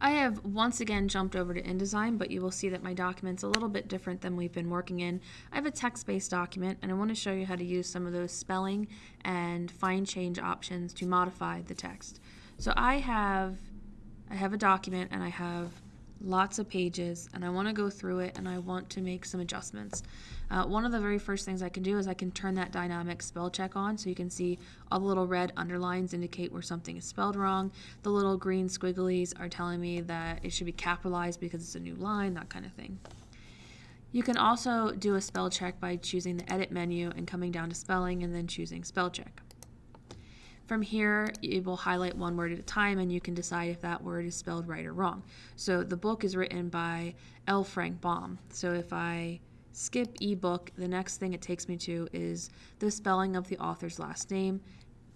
I have once again jumped over to InDesign, but you will see that my document's a little bit different than we've been working in. I have a text-based document, and I want to show you how to use some of those spelling and find change options to modify the text. So I have, I have a document, and I have lots of pages and I want to go through it and I want to make some adjustments. Uh, one of the very first things I can do is I can turn that dynamic spell check on so you can see all the little red underlines indicate where something is spelled wrong. The little green squigglies are telling me that it should be capitalized because it's a new line, that kind of thing. You can also do a spell check by choosing the edit menu and coming down to spelling and then choosing spell check. From here, it will highlight one word at a time and you can decide if that word is spelled right or wrong. So the book is written by L. Frank Baum. So if I skip ebook, the next thing it takes me to is the spelling of the author's last name.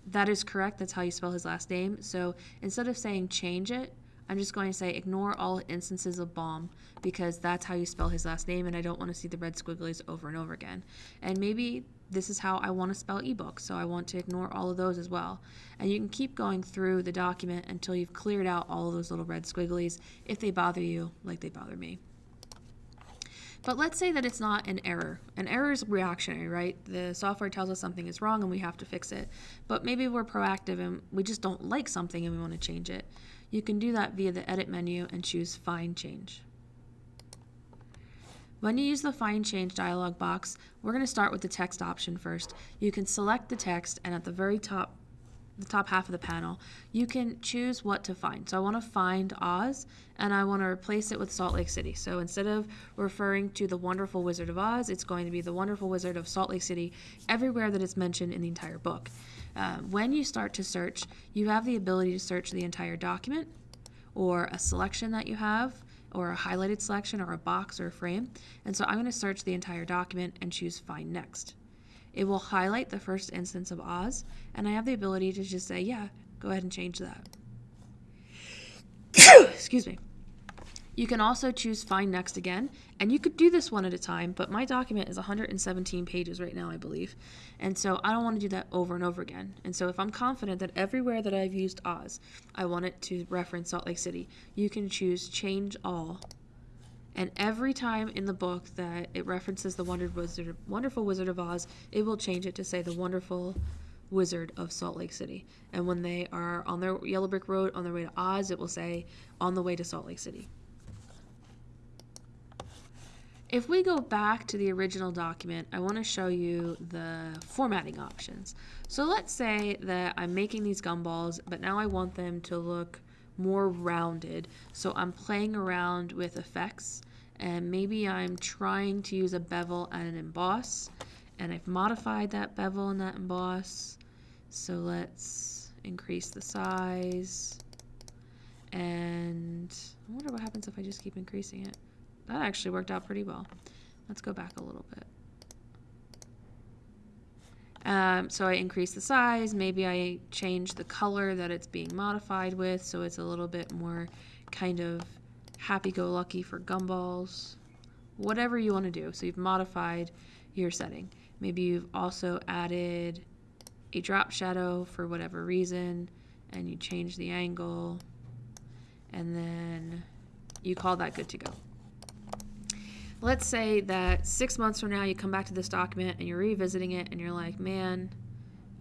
That is correct, that's how you spell his last name. So instead of saying change it, I'm just going to say ignore all instances of Baum because that's how you spell his last name and I don't want to see the red squigglies over and over again. And maybe this is how I want to spell ebook, so I want to ignore all of those as well. And you can keep going through the document until you've cleared out all of those little red squigglies if they bother you like they bother me. But let's say that it's not an error. An error is reactionary, right? The software tells us something is wrong and we have to fix it. But maybe we're proactive and we just don't like something and we want to change it. You can do that via the edit menu and choose Find Change. When you use the Find Change dialog box, we're going to start with the text option first. You can select the text and at the very top the top half of the panel, you can choose what to find. So I want to find Oz and I want to replace it with Salt Lake City. So instead of referring to the Wonderful Wizard of Oz, it's going to be the Wonderful Wizard of Salt Lake City everywhere that it's mentioned in the entire book. Uh, when you start to search, you have the ability to search the entire document or a selection that you have or a highlighted selection or a box or a frame. And so I'm going to search the entire document and choose Find Next. It will highlight the first instance of Oz, and I have the ability to just say, yeah, go ahead and change that. Excuse me. You can also choose Find Next again, and you could do this one at a time, but my document is 117 pages right now, I believe. And so I don't want to do that over and over again. And so if I'm confident that everywhere that I've used Oz, I want it to reference Salt Lake City, you can choose Change All. And every time in the book that it references the Wizard, Wonderful Wizard of Oz, it will change it to say the Wonderful Wizard of Salt Lake City. And when they are on their Yellow Brick Road on their way to Oz, it will say on the way to Salt Lake City. If we go back to the original document, I want to show you the formatting options. So let's say that I'm making these gumballs, but now I want them to look more rounded. So I'm playing around with effects and maybe I'm trying to use a bevel and an emboss and I've modified that bevel and that emboss. So let's increase the size and I wonder what happens if I just keep increasing it. That actually worked out pretty well. Let's go back a little bit. Um, so I increase the size, maybe I change the color that it's being modified with so it's a little bit more kind of happy-go-lucky for gumballs. Whatever you want to do. So you've modified your setting. Maybe you've also added a drop shadow for whatever reason and you change the angle and then you call that good to go let's say that six months from now you come back to this document and you're revisiting it and you're like, man,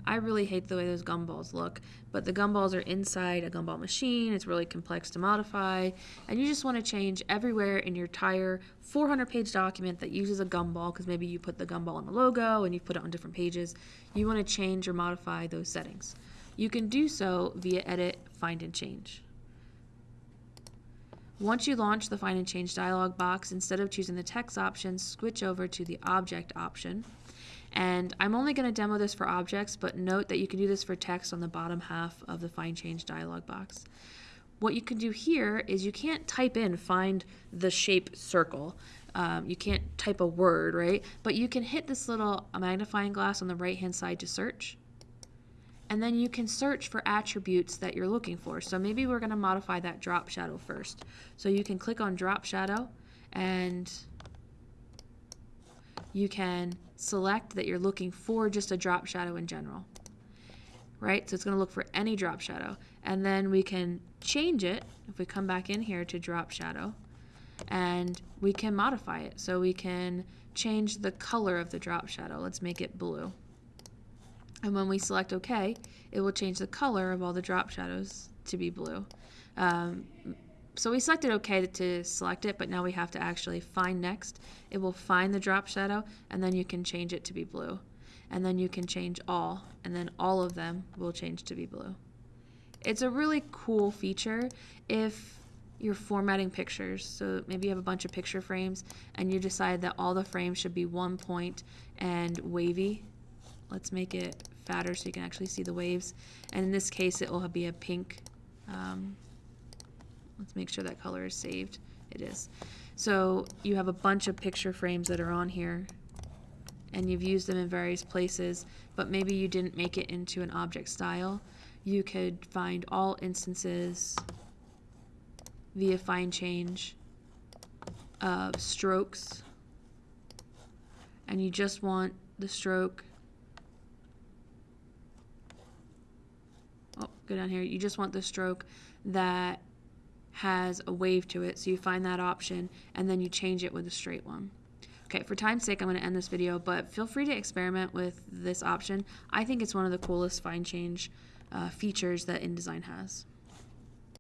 I really hate the way those gumballs look, but the gumballs are inside a gumball machine. It's really complex to modify, and you just want to change everywhere in your entire 400 page document that uses a gumball because maybe you put the gumball on the logo and you put it on different pages. You want to change or modify those settings. You can do so via Edit, Find, and Change. Once you launch the Find and Change dialog box, instead of choosing the text option, switch over to the object option. And I'm only going to demo this for objects, but note that you can do this for text on the bottom half of the Find Change dialog box. What you can do here is you can't type in find the shape circle. Um, you can't type a word, right? But you can hit this little magnifying glass on the right hand side to search and then you can search for attributes that you're looking for. So maybe we're going to modify that drop shadow first. So you can click on drop shadow and you can select that you're looking for just a drop shadow in general. right? So it's going to look for any drop shadow. And then we can change it if we come back in here to drop shadow and we can modify it. So we can change the color of the drop shadow. Let's make it blue. And when we select OK, it will change the color of all the drop shadows to be blue. Um, so we selected OK to select it, but now we have to actually find next. It will find the drop shadow, and then you can change it to be blue. And then you can change all, and then all of them will change to be blue. It's a really cool feature if you're formatting pictures. So maybe you have a bunch of picture frames, and you decide that all the frames should be one point and wavy. Let's make it fatter so you can actually see the waves. And in this case, it will be a pink um, Let's make sure that color is saved. It is. So you have a bunch of picture frames that are on here and you've used them in various places, but maybe you didn't make it into an object style. You could find all instances via find change of strokes and you just want the stroke go down here you just want the stroke that has a wave to it, so you find that option and then you change it with a straight one. Okay, for time's sake, I'm going to end this video, but feel free to experiment with this option. I think it's one of the coolest find change uh, features that InDesign has.